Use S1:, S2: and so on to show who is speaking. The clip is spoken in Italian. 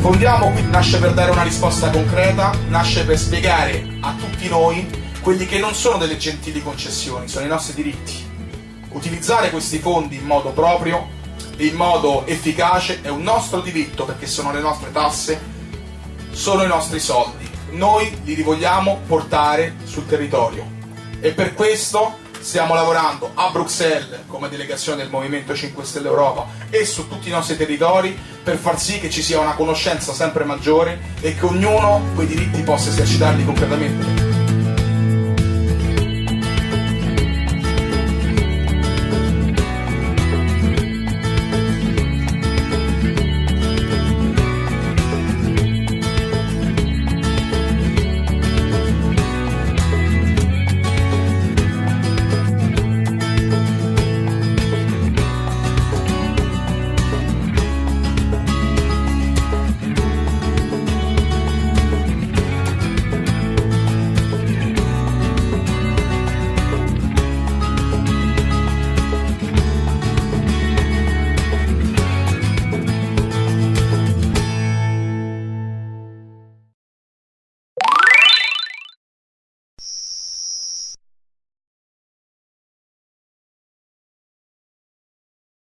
S1: Fondiamo qui nasce per dare una risposta concreta, nasce per spiegare a tutti noi quelli che non sono delle gentili concessioni, sono i nostri diritti. Utilizzare questi fondi in modo proprio in modo efficace è un nostro diritto perché sono le nostre tasse, sono i nostri soldi. Noi li vogliamo portare sul territorio e per questo stiamo lavorando a Bruxelles come delegazione del Movimento 5 Stelle Europa e su tutti i nostri territori per far sì che ci sia una conoscenza sempre maggiore e che ognuno quei diritti possa esercitarli concretamente.